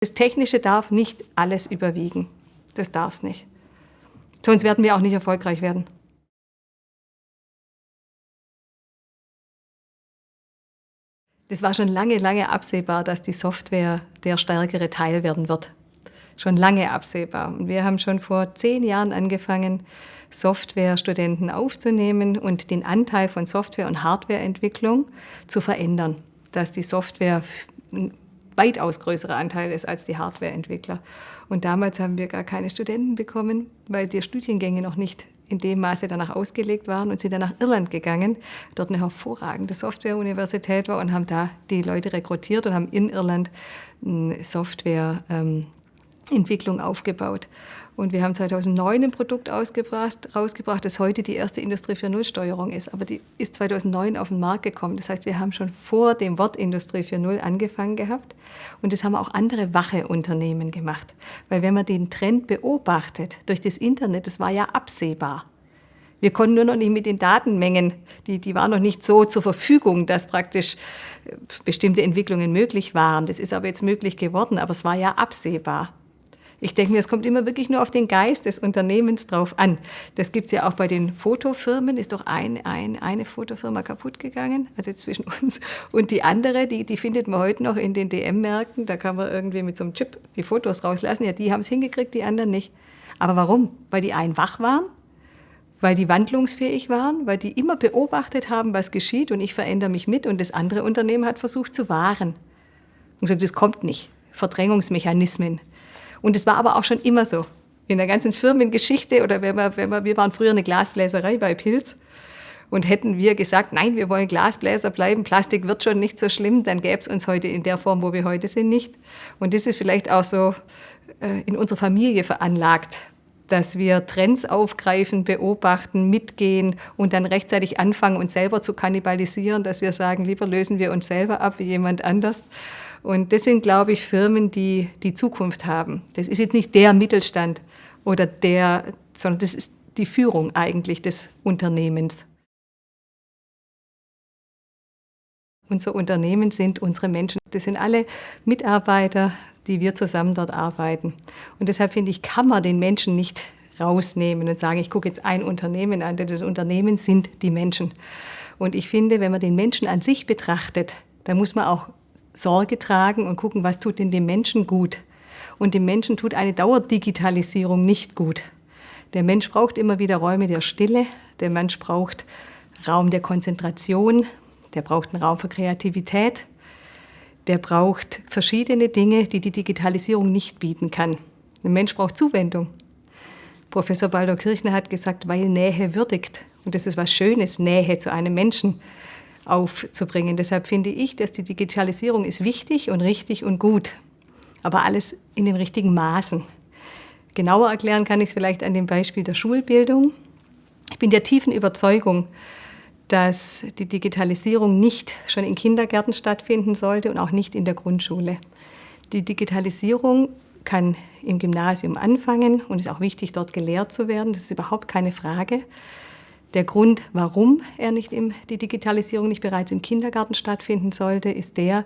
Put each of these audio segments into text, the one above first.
Das Technische darf nicht alles überwiegen. Das darf es nicht. Sonst werden wir auch nicht erfolgreich werden. Das war schon lange, lange absehbar, dass die Software der stärkere Teil werden wird. Schon lange absehbar. Und wir haben schon vor zehn Jahren angefangen, Softwarestudenten aufzunehmen und den Anteil von Software- und Hardwareentwicklung zu verändern, dass die Software weitaus größerer Anteil ist als die Hardwareentwickler. Und damals haben wir gar keine Studenten bekommen, weil die Studiengänge noch nicht in dem Maße danach ausgelegt waren und sind dann nach Irland gegangen, dort eine hervorragende Softwareuniversität war und haben da die Leute rekrutiert und haben in Irland eine Softwareentwicklung aufgebaut. Und wir haben 2009 ein Produkt ausgebracht, rausgebracht, das heute die erste Industrie 4.0 Steuerung ist. Aber die ist 2009 auf den Markt gekommen. Das heißt, wir haben schon vor dem Wort Industrie 4.0 angefangen gehabt. Und das haben auch andere wache Unternehmen gemacht. Weil wenn man den Trend beobachtet durch das Internet, das war ja absehbar. Wir konnten nur noch nicht mit den Datenmengen, die, die waren noch nicht so zur Verfügung, dass praktisch äh, bestimmte Entwicklungen möglich waren. Das ist aber jetzt möglich geworden, aber es war ja absehbar. Ich denke mir, es kommt immer wirklich nur auf den Geist des Unternehmens drauf an. Das gibt es ja auch bei den Fotofirmen. Ist doch ein, ein, eine Fotofirma kaputt gegangen, also zwischen uns. Und die andere, die, die findet man heute noch in den DM-Märkten. Da kann man irgendwie mit so einem Chip die Fotos rauslassen. Ja, die haben es hingekriegt, die anderen nicht. Aber warum? Weil die einen wach waren, weil die wandlungsfähig waren, weil die immer beobachtet haben, was geschieht und ich verändere mich mit und das andere Unternehmen hat versucht zu wahren. Und gesagt, das kommt nicht. Verdrängungsmechanismen. Und es war aber auch schon immer so. In der ganzen Firmengeschichte oder wenn wir, wenn wir, wir waren früher eine Glasbläserei bei Pilz und hätten wir gesagt, nein, wir wollen Glasbläser bleiben, Plastik wird schon nicht so schlimm, dann gäbe es uns heute in der Form, wo wir heute sind, nicht. Und das ist vielleicht auch so äh, in unserer Familie veranlagt, dass wir Trends aufgreifen, beobachten, mitgehen und dann rechtzeitig anfangen, uns selber zu kannibalisieren, dass wir sagen, lieber lösen wir uns selber ab wie jemand anders. Und das sind, glaube ich, Firmen, die die Zukunft haben. Das ist jetzt nicht der Mittelstand oder der, sondern das ist die Führung eigentlich des Unternehmens. Unser Unternehmen sind unsere Menschen. Das sind alle Mitarbeiter, die wir zusammen dort arbeiten. Und deshalb finde ich, kann man den Menschen nicht rausnehmen und sagen, ich gucke jetzt ein Unternehmen an. Das Unternehmen sind die Menschen. Und ich finde, wenn man den Menschen an sich betrachtet, dann muss man auch Sorge tragen und gucken, was tut denn dem Menschen gut. Und dem Menschen tut eine Dauerdigitalisierung nicht gut. Der Mensch braucht immer wieder Räume der Stille, der Mensch braucht Raum der Konzentration, der braucht einen Raum für Kreativität, der braucht verschiedene Dinge, die die Digitalisierung nicht bieten kann. Der Mensch braucht Zuwendung. Professor Baldur Kirchner hat gesagt, weil Nähe würdigt. Und das ist was Schönes, Nähe zu einem Menschen aufzubringen. Deshalb finde ich, dass die Digitalisierung ist wichtig und richtig und gut, aber alles in den richtigen Maßen. Genauer erklären kann ich es vielleicht an dem Beispiel der Schulbildung. Ich bin der tiefen Überzeugung, dass die Digitalisierung nicht schon in Kindergärten stattfinden sollte und auch nicht in der Grundschule. Die Digitalisierung kann im Gymnasium anfangen und ist auch wichtig, dort gelehrt zu werden. Das ist überhaupt keine Frage. Der Grund, warum er nicht im, die Digitalisierung nicht bereits im Kindergarten stattfinden sollte, ist der,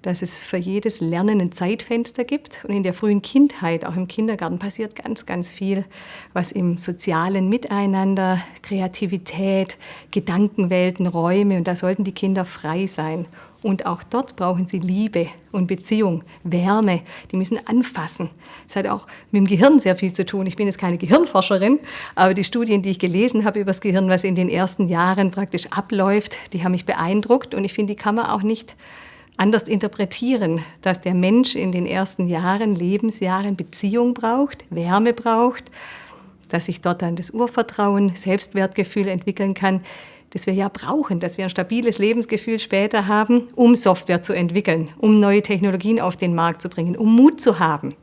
dass es für jedes Lernen ein Zeitfenster gibt. Und in der frühen Kindheit, auch im Kindergarten, passiert ganz, ganz viel, was im sozialen Miteinander, Kreativität, Gedankenwelten, Räume, und da sollten die Kinder frei sein. Und auch dort brauchen sie Liebe und Beziehung, Wärme. Die müssen anfassen. Das hat auch mit dem Gehirn sehr viel zu tun. Ich bin jetzt keine Gehirnforscherin, aber die Studien, die ich gelesen habe über das Gehirn, was in den ersten Jahren praktisch abläuft, die haben mich beeindruckt. Und ich finde, die kann man auch nicht anders interpretieren, dass der Mensch in den ersten Jahren, Lebensjahren Beziehung braucht, Wärme braucht, dass sich dort dann das Urvertrauen, Selbstwertgefühl entwickeln kann, das wir ja brauchen, dass wir ein stabiles Lebensgefühl später haben, um Software zu entwickeln, um neue Technologien auf den Markt zu bringen, um Mut zu haben.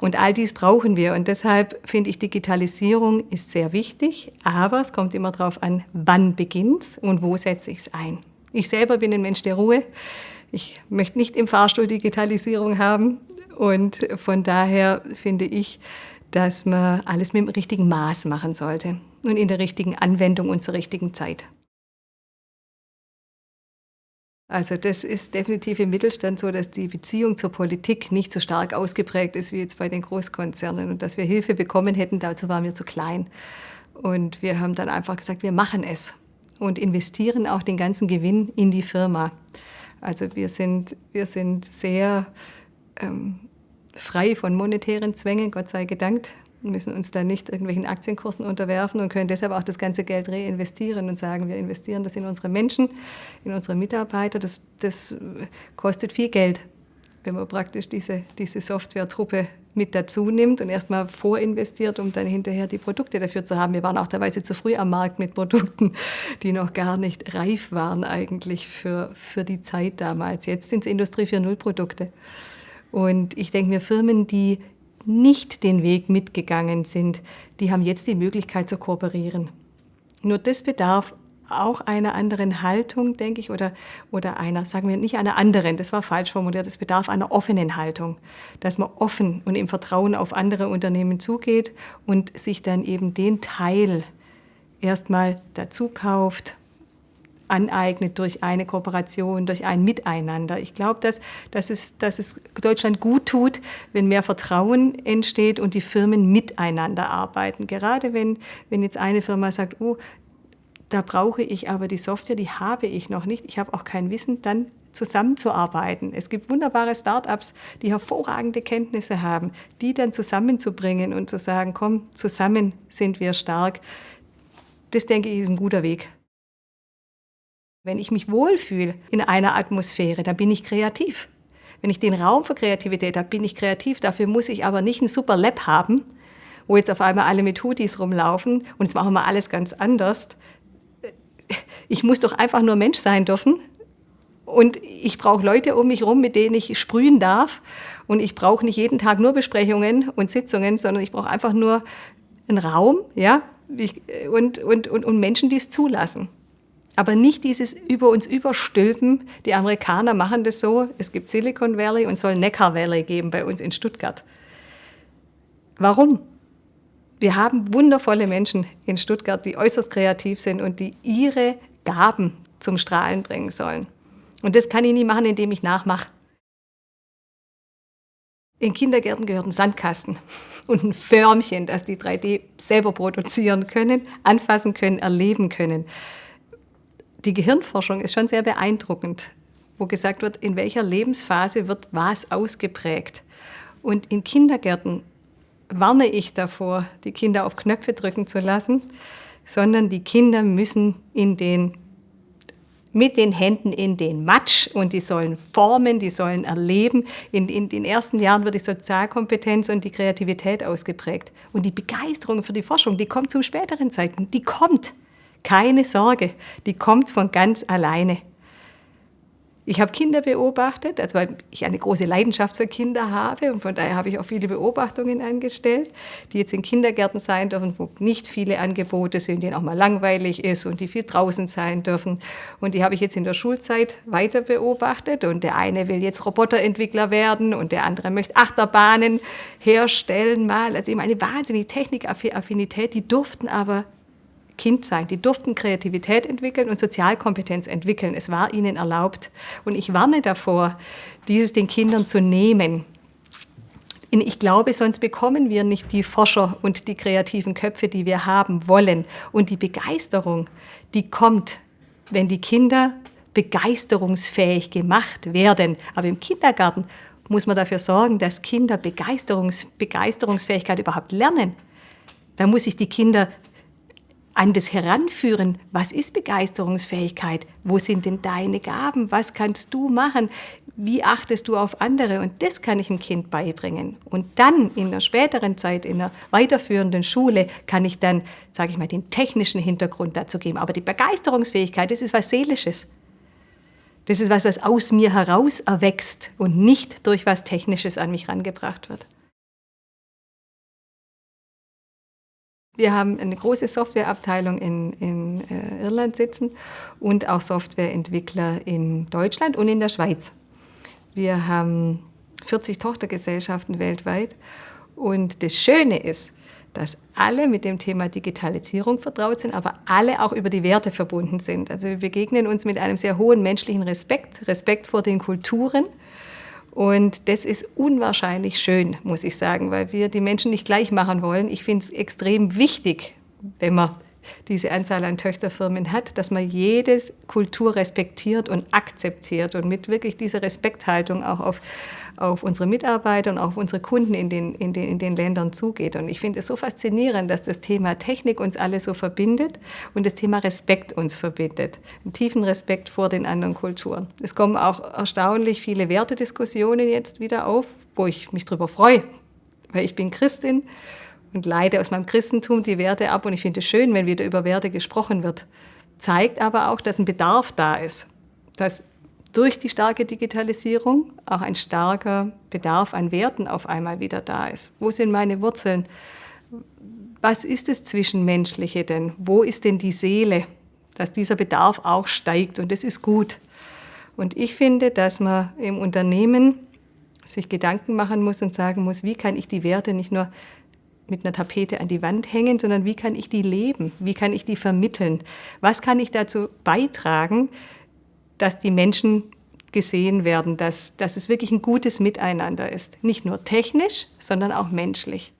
Und all dies brauchen wir. Und deshalb finde ich, Digitalisierung ist sehr wichtig, aber es kommt immer darauf an, wann beginnt es und wo setze ich es ein. Ich selber bin ein Mensch der Ruhe. Ich möchte nicht im Fahrstuhl Digitalisierung haben. Und von daher finde ich, dass man alles mit dem richtigen Maß machen sollte und in der richtigen Anwendung und zur richtigen Zeit. Also das ist definitiv im Mittelstand so, dass die Beziehung zur Politik nicht so stark ausgeprägt ist wie jetzt bei den Großkonzernen und dass wir Hilfe bekommen hätten, dazu waren wir zu klein. Und wir haben dann einfach gesagt, wir machen es und investieren auch den ganzen Gewinn in die Firma. Also wir sind, wir sind sehr ähm, frei von monetären Zwängen, Gott sei gedankt müssen uns da nicht irgendwelchen Aktienkursen unterwerfen und können deshalb auch das ganze Geld reinvestieren und sagen, wir investieren das in unsere Menschen, in unsere Mitarbeiter. Das, das kostet viel Geld, wenn man praktisch diese, diese Software-Truppe mit dazu nimmt und erstmal vorinvestiert, um dann hinterher die Produkte dafür zu haben. Wir waren auch teilweise zu früh am Markt mit Produkten, die noch gar nicht reif waren eigentlich für, für die Zeit damals. Jetzt sind es Industrie 4.0 Produkte. Und ich denke mir, Firmen, die nicht den Weg mitgegangen sind, die haben jetzt die Möglichkeit zu kooperieren. Nur das bedarf auch einer anderen Haltung, denke ich, oder, oder einer, sagen wir nicht einer anderen, das war falsch formuliert, es bedarf einer offenen Haltung, dass man offen und im Vertrauen auf andere Unternehmen zugeht und sich dann eben den Teil erstmal dazu kauft, aneignet durch eine Kooperation, durch ein Miteinander. Ich glaube, dass, dass, es, dass es Deutschland gut tut, wenn mehr Vertrauen entsteht und die Firmen miteinander arbeiten. Gerade wenn, wenn jetzt eine Firma sagt, oh, da brauche ich aber die Software, die habe ich noch nicht, ich habe auch kein Wissen, dann zusammenzuarbeiten. Es gibt wunderbare Start-ups, die hervorragende Kenntnisse haben, die dann zusammenzubringen und zu sagen, komm, zusammen sind wir stark. Das denke ich ist ein guter Weg. Wenn ich mich wohlfühle in einer Atmosphäre, dann bin ich kreativ. Wenn ich den Raum für Kreativität habe, bin ich kreativ. Dafür muss ich aber nicht ein super Lab haben, wo jetzt auf einmal alle mit Hoodies rumlaufen und jetzt machen wir alles ganz anders. Ich muss doch einfach nur Mensch sein dürfen und ich brauche Leute um mich herum, mit denen ich sprühen darf. Und ich brauche nicht jeden Tag nur Besprechungen und Sitzungen, sondern ich brauche einfach nur einen Raum ja, und, und, und, und Menschen, die es zulassen. Aber nicht dieses über uns überstülpen. Die Amerikaner machen das so. Es gibt Silicon Valley und soll Neckar Valley geben bei uns in Stuttgart. Warum? Wir haben wundervolle Menschen in Stuttgart, die äußerst kreativ sind und die ihre Gaben zum Strahlen bringen sollen. Und das kann ich nie machen, indem ich nachmache. In Kindergärten gehört ein Sandkasten und ein Förmchen, das die 3D selber produzieren können, anfassen können, erleben können die Gehirnforschung ist schon sehr beeindruckend, wo gesagt wird, in welcher Lebensphase wird was ausgeprägt. Und in Kindergärten warne ich davor, die Kinder auf Knöpfe drücken zu lassen, sondern die Kinder müssen in den, mit den Händen in den Matsch und die sollen formen, die sollen erleben. In, in den ersten Jahren wird die Sozialkompetenz und die Kreativität ausgeprägt. Und die Begeisterung für die Forschung, die kommt zum späteren Zeitpunkt, die kommt. Keine Sorge, die kommt von ganz alleine. Ich habe Kinder beobachtet, also weil ich eine große Leidenschaft für Kinder habe und von daher habe ich auch viele Beobachtungen angestellt, die jetzt in Kindergärten sein dürfen, wo nicht viele Angebote sind, denen auch mal langweilig ist und die viel draußen sein dürfen. Und die habe ich jetzt in der Schulzeit weiter beobachtet und der eine will jetzt Roboterentwickler werden und der andere möchte Achterbahnen herstellen mal. Also eben eine wahnsinnige Technikaffinität, die durften aber Kind sein. Die durften Kreativität entwickeln und Sozialkompetenz entwickeln. Es war ihnen erlaubt. Und ich warne davor, dieses den Kindern zu nehmen. Ich glaube, sonst bekommen wir nicht die Forscher und die kreativen Köpfe, die wir haben wollen. Und die Begeisterung, die kommt, wenn die Kinder begeisterungsfähig gemacht werden. Aber im Kindergarten muss man dafür sorgen, dass Kinder Begeisterungs Begeisterungsfähigkeit überhaupt lernen. Da muss ich die Kinder an das Heranführen, was ist Begeisterungsfähigkeit? Wo sind denn deine Gaben? Was kannst du machen? Wie achtest du auf andere? Und das kann ich dem Kind beibringen. Und dann in der späteren Zeit, in der weiterführenden Schule, kann ich dann, sage ich mal, den technischen Hintergrund dazu geben. Aber die Begeisterungsfähigkeit, das ist was Seelisches. Das ist was, was aus mir heraus erwächst und nicht durch was Technisches an mich rangebracht wird. Wir haben eine große Softwareabteilung in, in äh, Irland sitzen und auch Softwareentwickler in Deutschland und in der Schweiz. Wir haben 40 Tochtergesellschaften weltweit Und das Schöne ist, dass alle mit dem Thema Digitalisierung vertraut sind, aber alle auch über die Werte verbunden sind. Also wir begegnen uns mit einem sehr hohen menschlichen Respekt, Respekt vor den Kulturen. Und das ist unwahrscheinlich schön, muss ich sagen, weil wir die Menschen nicht gleich machen wollen. Ich finde es extrem wichtig, wenn man diese Anzahl an Töchterfirmen hat, dass man jede Kultur respektiert und akzeptiert und mit wirklich dieser Respekthaltung auch auf, auf unsere Mitarbeiter und auf unsere Kunden in den, in den, in den Ländern zugeht. Und ich finde es so faszinierend, dass das Thema Technik uns alle so verbindet und das Thema Respekt uns verbindet. Einen tiefen Respekt vor den anderen Kulturen. Es kommen auch erstaunlich viele Wertediskussionen jetzt wieder auf, wo ich mich darüber freue, weil ich bin Christin und leite aus meinem Christentum die Werte ab. Und ich finde es schön, wenn wieder über Werte gesprochen wird. Zeigt aber auch, dass ein Bedarf da ist. Dass durch die starke Digitalisierung auch ein starker Bedarf an Werten auf einmal wieder da ist. Wo sind meine Wurzeln? Was ist das Zwischenmenschliche denn? Wo ist denn die Seele? Dass dieser Bedarf auch steigt und das ist gut. Und ich finde, dass man im Unternehmen sich Gedanken machen muss und sagen muss, wie kann ich die Werte nicht nur mit einer Tapete an die Wand hängen, sondern wie kann ich die leben? Wie kann ich die vermitteln? Was kann ich dazu beitragen, dass die Menschen gesehen werden, dass, dass es wirklich ein gutes Miteinander ist? Nicht nur technisch, sondern auch menschlich.